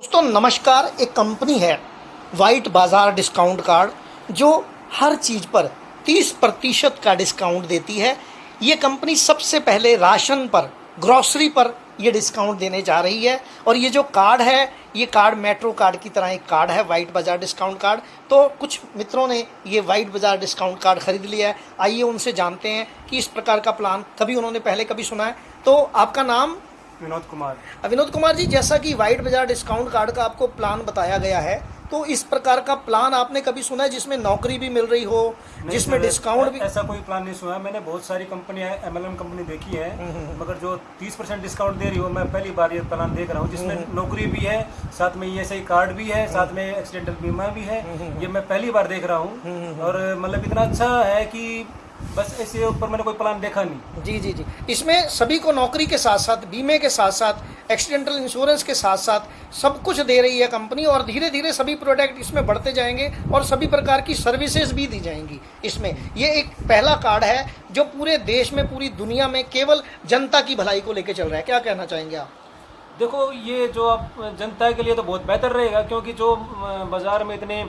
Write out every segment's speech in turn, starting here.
दोस्तों, नमस्कार, एक कंपनी है वाइट बाज़ार डिस्काउंट कार्ड जो हर चीज़ पर 30 प्रतिशत का डिस्काउंट देती है। ये कंपनी सबसे पहले राशन पर ग्रॉसरी पर ये डिस्काउंट देने जा रही है। और ये जो कार्ड है, ये कार्ड मेट्रो कार्ड की तरह एक कार्ड है वाइट बाज़ार डिस्काउंट कार्ड तो कुछ मित्रों ने ये वाइट बाज़ार डिस्काउंट कार्ड खरीद लिया है। आइए उनसे जानते हैं कि इस प्रकार का प्लान कभी उन्होंने पहले कभी सुना है। तो आपका नाम विनोद कुमार। विनोद कुमार जी जैसा कि वाइट बाज़ार डिस्काउंट कार्ड का आपको प्लान बताया गया है तो इस प्रकार का प्लान आपने कभी सुना है जिसमें नौकरी भी मिल रही हो जिसमें डिस्काउंट भी ऐसा कोई प्लान नहीं सुना मैंने बहुत सारी कंपनियाँ एमएलएम कंपनी देखी है हम्म, मगर जो 30 परसेंट डिस्काउंट दे रही हो मैं पहली बार ये प्लान देख रहा हूँ हम्म, जिसमें नौकरी भी है साथ में ई एस कार्ड भी है साथ में एक्सीडेंटल बीमा भी है हम्म, ये मैं पहली बार देख रहा हूँ। और मतलब इतना अच्छा है कि बस ऐसे ऊपर मैंने कोई प्लान देखा नहीं। जी जी जी। इसमें सभी को नौकरी के साथ साथ बीमे के साथ साथ एक्सीडेंटल इंश्योरेंस के साथ साथ सब कुछ दे रही है कंपनी और धीरे धीरे सभी प्रोडक्ट इसमें बढ़ते जाएँगे और सभी प्रकार की सर्विसेज़ भी दी जाएँगी इसमें। ये एक पहला कार्ड है जो पूरे देश में, पूरी दुनिया में केवल जनता की भलाई को लेकर चल रहा है। क्या कहना चाहेंगे आप? देखो ये जो आप जनता के लिए तो बहुत बेहतर रहेगा क्योंकि जो बाज़ार में इतने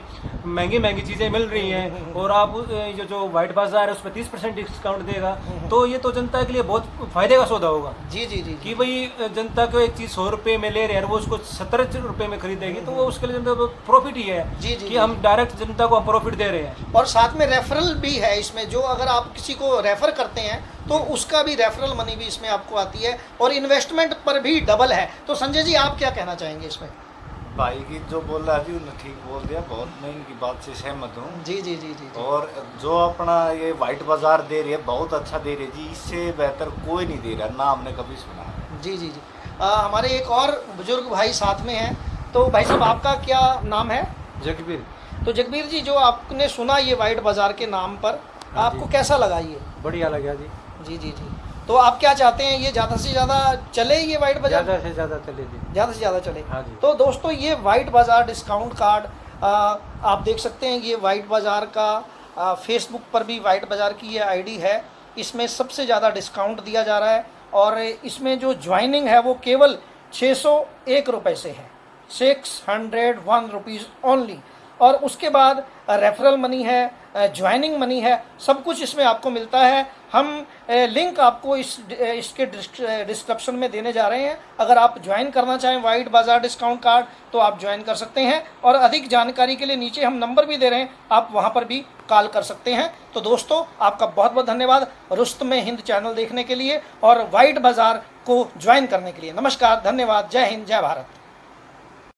महँगी महँगी चीज़ें मिल रही हैं और आप ये जो वाइट बाज़ार है उस पर तीस परसेंट डिस्काउंट देगा तो ये तो जनता के लिए बहुत फ़ायदे का सौदा होगा। जी जी जी। कि भाई जनता को एक चीज़ सौ रुपये में ले रहे हैं और वो उसको सत्तर रुपये में खरीदेगी तो वो उसके लिए जनता को प्रॉफिट ही है जी, जी, कि हम डायरेक्ट जनता को हम प्रॉफिट दे रहे हैं। और साथ में रेफरल भी है इसमें जो अगर आप किसी को रेफर करते हैं तो उसका भी रेफरल मनी भी इसमें आपको आती है और इन्वेस्टमेंट पर भी डबल है। तो संजय जी आप क्या कहना चाहेंगे इसमें? भाई की जो बोल रहा जी उन्होंने ठीक बोल दिया बहुत मैं इनकी बात से सहमत हूँ। जी जी जी जी जी। और जो अपना ये वाइट बाज़ार दे रही है बहुत अच्छा दे रही है जी इससे बेहतर कोई नहीं दे रहा ना हमने कभी सुना है। जी जी जी। आ, हमारे एक और बुज़ुर्ग भाई साथ में हैं। तो भाई साहब आपका क्या नाम है? जगबीर। तो जगबीर जी जो आपने सुना ये वाइट बाज़ार के नाम पर हाँ आपको कैसा लगा ये? बढ़िया लगा जी। जी जी जी। तो आप क्या चाहते हैं ये ज़्यादा से ज़्यादा चले ये वाइट बाज़ार ज़्यादा से ज़्यादा चले जी। ज़्यादा से ज़्यादा चले। हाँ जी। तो दोस्तों ये वाइट बाज़ार डिस्काउंट कार्ड आ, आप देख सकते हैं ये वाइट बाज़ार का फेसबुक पर भी वाइट बाज़ार की ये आईडी है। इसमें सबसे ज़्यादा डिस्काउंट दिया जा रहा है और इसमें जो ज्वाइनिंग है वो केवल छः सौ एक रुपये से है। Six hundred one rupees only और उसके बाद रेफरल मनी है ज्वाइनिंग मनी है, सब कुछ इसमें आपको मिलता है। हम लिंक आपको इस इसके डिस्क्रिप्शन में देने जा रहे हैं। अगर आप ज्वाइन करना चाहें वाइट बाज़ार डिस्काउंट कार्ड तो आप ज्वाइन कर सकते हैं। और अधिक जानकारी के लिए नीचे हम नंबर भी दे रहे हैं, आप वहाँ पर भी कॉल कर सकते हैं। तो दोस्तों, आपका बहुत बहुत धन्यवाद रुस्त में हिंद चैनल देखने के लिए और वाइट बाज़ार को ज्वाइन करने के लिए। नमस्कार, धन्यवाद। जय हिंद, जय भारत।